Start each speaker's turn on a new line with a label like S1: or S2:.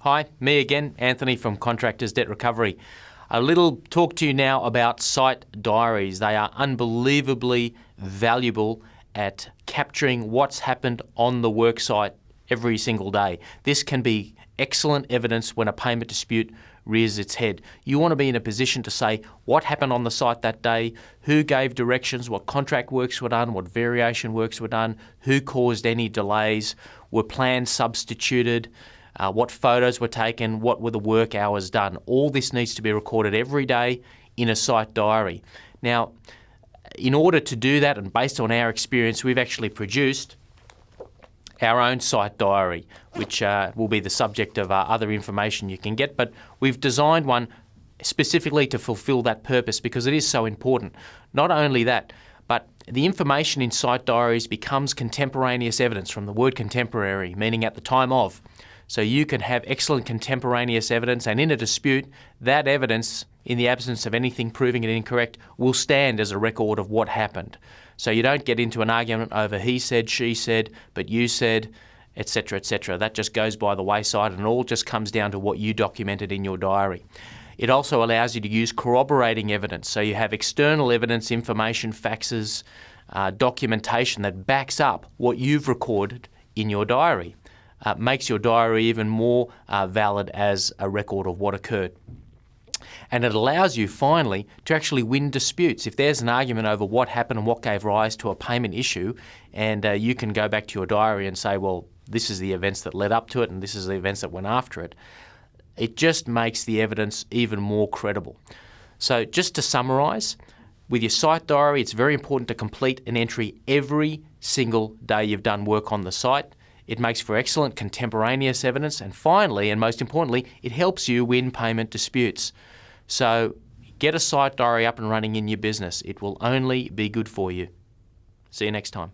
S1: Hi, me again, Anthony from Contractors Debt Recovery. A little talk to you now about site diaries. They are unbelievably valuable at capturing what's happened on the worksite every single day. This can be excellent evidence when a payment dispute rears its head. You want to be in a position to say what happened on the site that day, who gave directions, what contract works were done, what variation works were done, who caused any delays, were plans substituted, uh, what photos were taken, what were the work hours done. All this needs to be recorded every day in a site diary. Now, in order to do that, and based on our experience, we've actually produced our own site diary, which uh, will be the subject of uh, other information you can get. But we've designed one specifically to fulfil that purpose because it is so important. Not only that, but the information in site diaries becomes contemporaneous evidence from the word contemporary, meaning at the time of. So you can have excellent contemporaneous evidence, and in a dispute, that evidence, in the absence of anything proving it incorrect, will stand as a record of what happened. So you don't get into an argument over he said, she said, but you said, etc., etc. That just goes by the wayside, and all just comes down to what you documented in your diary. It also allows you to use corroborating evidence. So you have external evidence, information, faxes, uh, documentation that backs up what you've recorded in your diary uh, makes your diary even more uh, valid as a record of what occurred. And it allows you finally to actually win disputes. If there's an argument over what happened and what gave rise to a payment issue, and uh, you can go back to your diary and say, well, this is the events that led up to it and this is the events that went after it, it just makes the evidence even more credible. So, just to summarise, with your site diary, it's very important to complete an entry every single day you've done work on the site. It makes for excellent contemporaneous evidence, and finally, and most importantly, it helps you win payment disputes. So get a site diary up and running in your business. It will only be good for you. See you next time.